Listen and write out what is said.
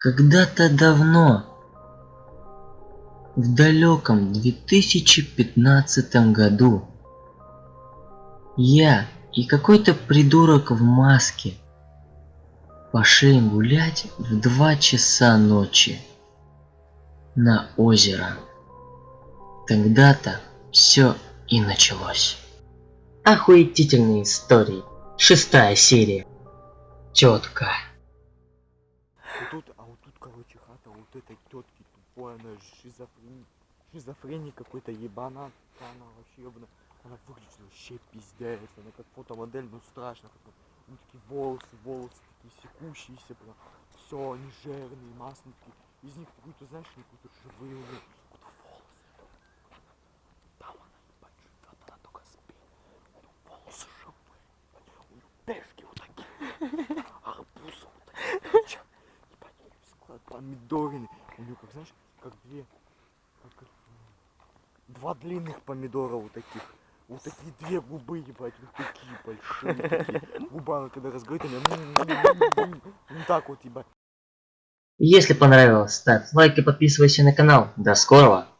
Когда-то давно, в далеком 2015 году, я и какой-то придурок в маске пошли гулять в 2 часа ночи на озеро. Тогда-то все и началось. Охуетительные истории. Шестая серия. Тетка. Вот тут, а вот тут, короче, хата вот этой тетки тупой, она шизофрен... шизофреник какой-то ебана, она вообще ебана. Она выглядит вообще пиздец, она как фотомодель, ну страшно, как ну, такие волосы, волосы такие секущиеся, прям, все, они жирные, масляные, такие. из них какой-то, знаешь, какой-то живые, у неё какой-то волосы. Там она, ебать, живет, она только спит, волосы живые, у неё пешки вот такие, арбузы вот такие, чё, ебать, у неё склад помидорины, у неё, как, знаешь, как две, как, два длинных помидора вот таких. Вот такие две губы, ебать, вот такие большие. Такие. Губа, когда разговаривает, она... Вот так вот, ебать. Если понравилось, ставь лайк и подписывайся на канал. До скорого!